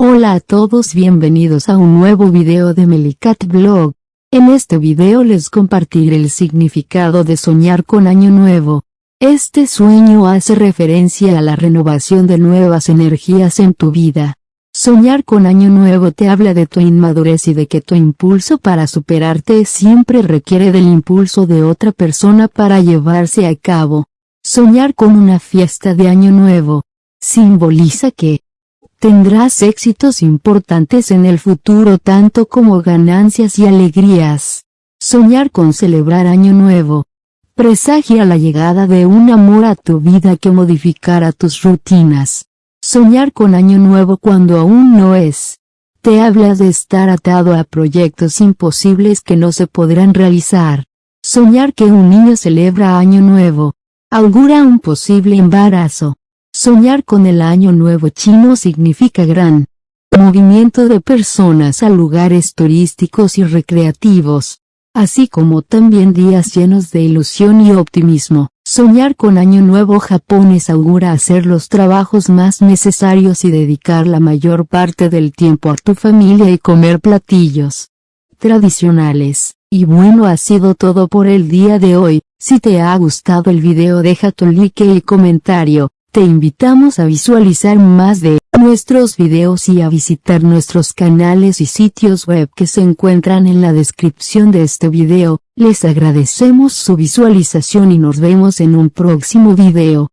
Hola a todos bienvenidos a un nuevo video de Melicat Blog. En este video les compartiré el significado de soñar con año nuevo. Este sueño hace referencia a la renovación de nuevas energías en tu vida. Soñar con año nuevo te habla de tu inmadurez y de que tu impulso para superarte siempre requiere del impulso de otra persona para llevarse a cabo. Soñar con una fiesta de año nuevo simboliza que, tendrás éxitos importantes en el futuro tanto como ganancias y alegrías. Soñar con celebrar Año Nuevo. Presagia la llegada de un amor a tu vida que modificará tus rutinas. Soñar con Año Nuevo cuando aún no es. Te habla de estar atado a proyectos imposibles que no se podrán realizar. Soñar que un niño celebra Año Nuevo. Augura un posible embarazo. Soñar con el año nuevo chino significa gran movimiento de personas a lugares turísticos y recreativos, así como también días llenos de ilusión y optimismo. Soñar con año nuevo japonés augura hacer los trabajos más necesarios y dedicar la mayor parte del tiempo a tu familia y comer platillos tradicionales. Y bueno ha sido todo por el día de hoy, si te ha gustado el video deja tu like y comentario. Te invitamos a visualizar más de nuestros videos y a visitar nuestros canales y sitios web que se encuentran en la descripción de este video. Les agradecemos su visualización y nos vemos en un próximo video.